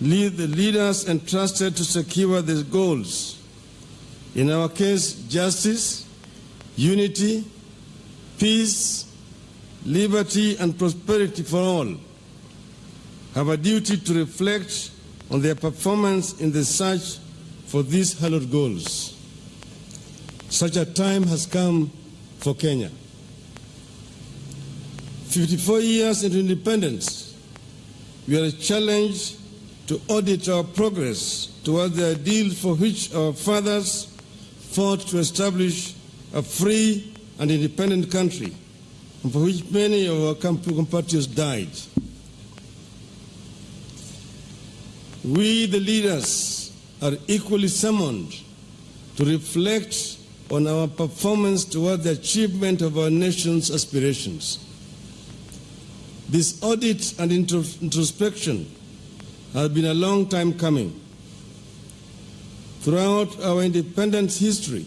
lead the leaders entrusted to secure these goals. In our case, justice, unity, peace, liberty, and prosperity for all have a duty to reflect on their performance in the search for these hallowed goals. Such a time has come for Kenya. 54 years into independence, we are challenged to audit our progress towards the ideals for which our fathers fought to establish a free and independent country, and for which many of our compatriots died. We, the leaders, are equally summoned to reflect on our performance toward the achievement of our nation's aspirations. This audit and introspection has been a long time coming. Throughout our independence history,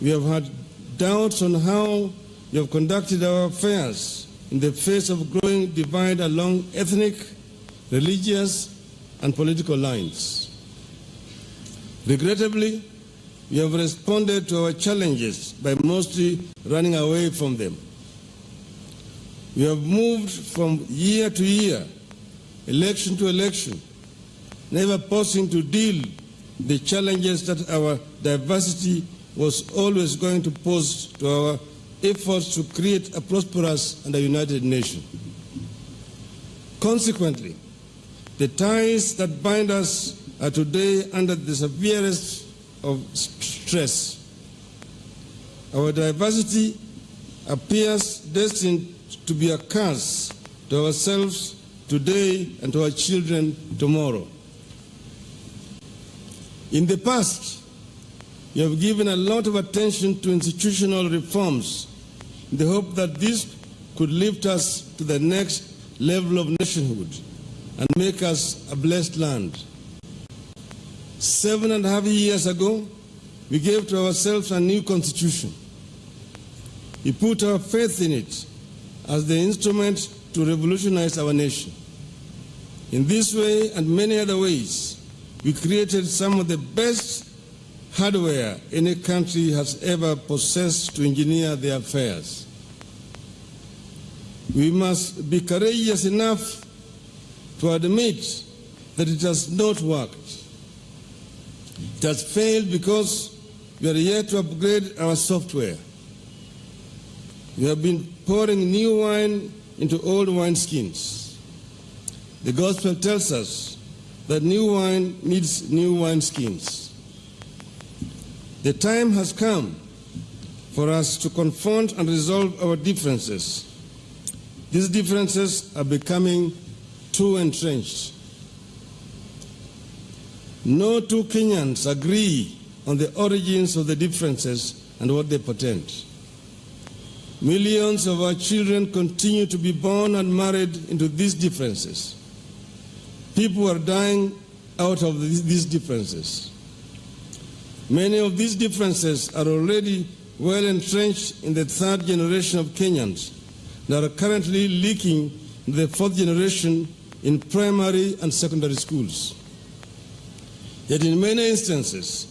we have had doubts on how we have conducted our affairs in the face of growing divide along ethnic, religious, and political lines. Regrettably, we have responded to our challenges by mostly running away from them. We have moved from year to year, election to election, never pausing to deal the challenges that our diversity was always going to pose to our efforts to create a prosperous and a united nation. Consequently, the ties that bind us are today under the severest of stress. Our diversity appears destined to be a curse to ourselves today and to our children tomorrow. In the past, we have given a lot of attention to institutional reforms in the hope that this could lift us to the next level of nationhood and make us a blessed land. Seven and a half years ago, we gave to ourselves a new constitution. We put our faith in it as the instrument to revolutionize our nation. In this way and many other ways, we created some of the best hardware any country has ever possessed to engineer their affairs. We must be courageous enough to admit that it has not worked. It has failed because we are yet to upgrade our software. We have been pouring new wine into old wineskins. The gospel tells us that new wine needs new wineskins. The time has come for us to confront and resolve our differences. These differences are becoming too entrenched. No two Kenyans agree on the origins of the differences and what they portend. Millions of our children continue to be born and married into these differences. People are dying out of these differences. Many of these differences are already well entrenched in the third generation of Kenyans that are currently leaking the fourth generation in primary and secondary schools. Yet in many instances,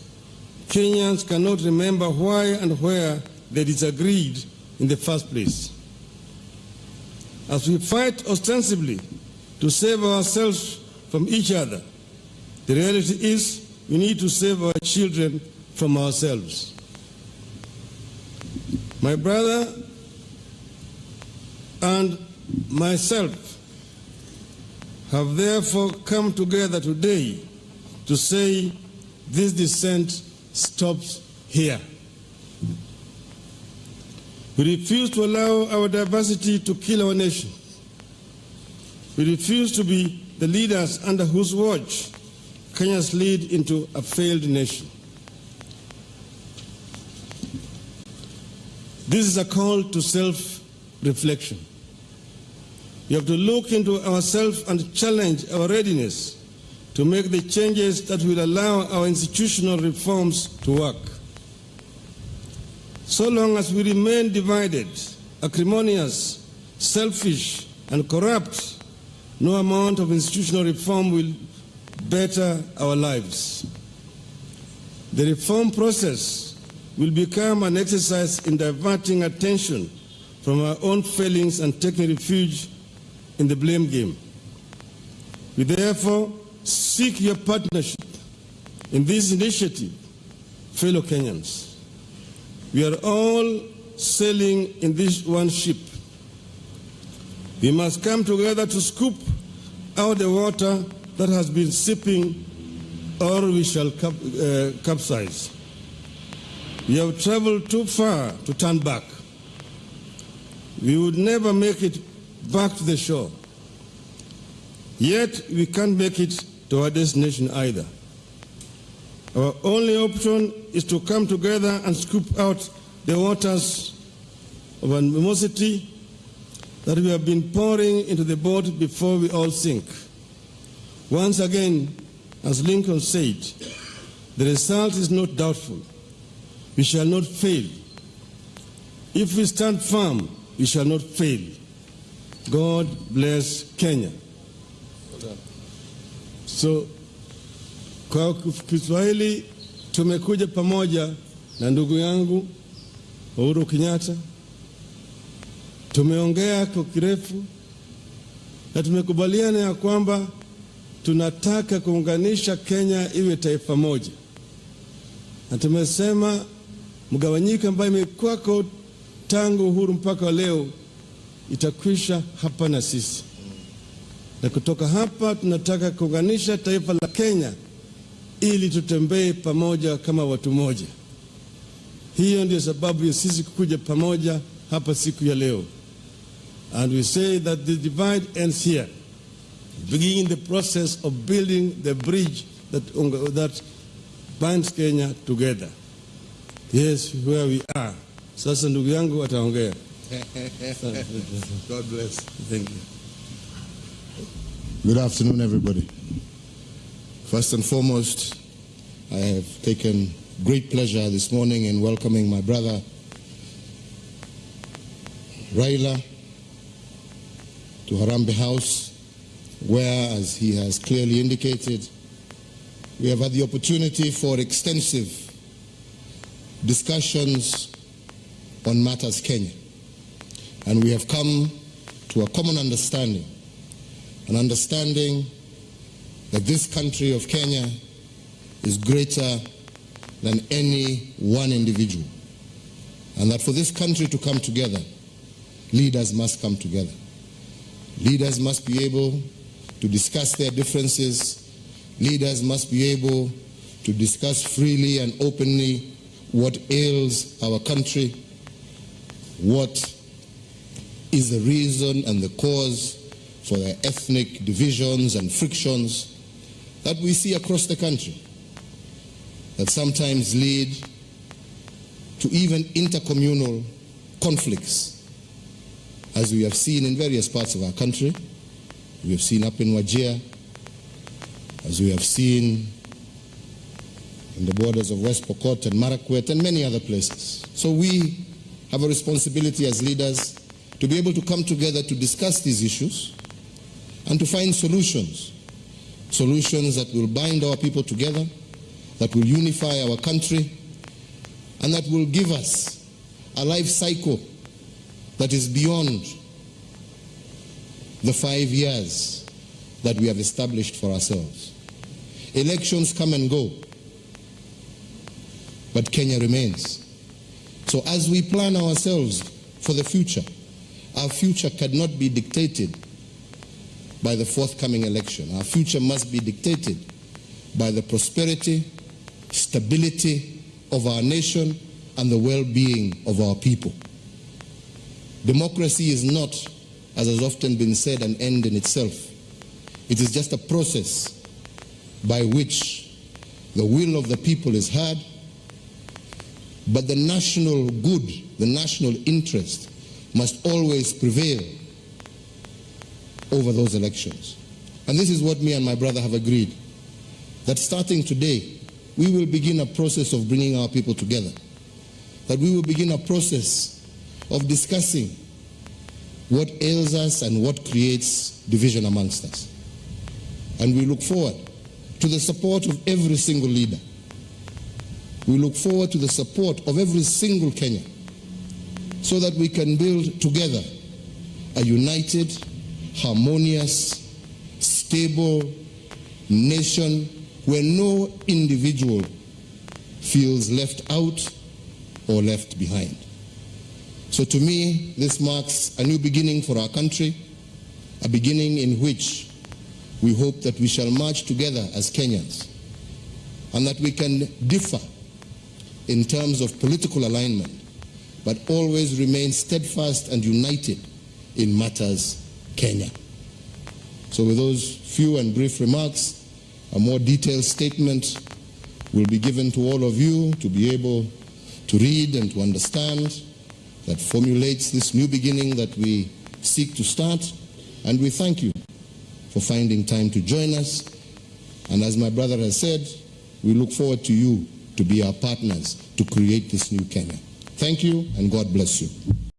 Kenyans cannot remember why and where they disagreed in the first place. As we fight ostensibly to save ourselves from each other, the reality is we need to save our children from ourselves. My brother and myself have therefore come together today to say this dissent stops here. We refuse to allow our diversity to kill our nation. We refuse to be the leaders under whose watch Kenya's lead into a failed nation. This is a call to self-reflection. We have to look into ourselves and challenge our readiness to make the changes that will allow our institutional reforms to work. So long as we remain divided, acrimonious, selfish, and corrupt, no amount of institutional reform will better our lives. The reform process will become an exercise in diverting attention from our own failings and taking refuge in the blame game. We therefore seek your partnership in this initiative, fellow Kenyans. We are all sailing in this one ship. We must come together to scoop out the water that has been sipping or we shall cap, uh, capsize. We have traveled too far to turn back. We would never make it back to the shore. Yet we can't make it to our destination either. Our only option is to come together and scoop out the waters of animosity that we have been pouring into the boat before we all sink. Once again, as Lincoln said, the result is not doubtful. We shall not fail. If we stand firm, we shall not fail. God bless Kenya. So, kwa Kiswahili tumekuja pamoja na ndugu yangu Uhuru Kenyatta, tumeongea kwa kirefu na tumekubaliana ya kwamba tunataka kuunganisha Kenya iwe taifa moja, na tumesema mgawanyiko ambayo imekuwako tangu uhuru mpaka wa leo itakwisha hapa na sisi, na kutoka hapa tunataka kuunganisha taifa la Kenya ili tutembee pamoja kama watu moja. Hiyo ndio sababu ya sisi kukuja pamoja hapa siku ya leo, and we say that the divide ends here beginning the process of building the bridge that, that binds Kenya together. Yes, where we are. Sasa ndugu yangu ataongea. God bless. Thank you. Good afternoon, everybody. First and foremost, I have taken great pleasure this morning in welcoming my brother Raila to Harambee House, where, as he has clearly indicated, we have had the opportunity for extensive discussions on matters Kenya. And we have come to a common understanding, an understanding that this country of Kenya is greater than any one individual. And that for this country to come together, leaders must come together. Leaders must be able to discuss their differences. Leaders must be able to discuss freely and openly what ails our country, what is the reason and the cause for the ethnic divisions and frictions that we see across the country that sometimes lead to even intercommunal conflicts, as we have seen in various parts of our country. We have seen up in Wajir, as we have seen in the borders of West Pokot and Marakwet and many other places. So we have a responsibility as leaders to be able to come together to discuss these issues and to find solutions. Solutions that will bind our people together, that will unify our country, and that will give us a life cycle that is beyond the five years that we have established for ourselves. Elections come and go, but Kenya remains. So as we plan ourselves for the future, our future cannot be dictated by the forthcoming election. Our future must be dictated by the prosperity, stability of our nation, and the well-being of our people. Democracy is not, as has often been said, an end in itself. It is just a process by which the will of the people is heard, but the national good, the national interest must always prevail over those elections. And this is what me and my brother have agreed, that starting today, we will begin a process of bringing our people together, that we will begin a process of discussing what ails us and what creates division amongst us. And we look forward to the support of every single leader. We look forward to the support of every single Kenyan so that we can build together a united, harmonious, stable nation where no individual feels left out or left behind. So to me, this marks a new beginning for our country, a beginning in which we hope that we shall march together as Kenyans and that we can differ in terms of political alignment, but always remain steadfast and united in matters Kenya. So with those few and brief remarks, a more detailed statement will be given to all of you to be able to read and to understand that formulates this new beginning that we seek to start. And we thank you for finding time to join us. And as my brother has said, we look forward to you to be our partners to create this new Kenya. Thank you and God bless you.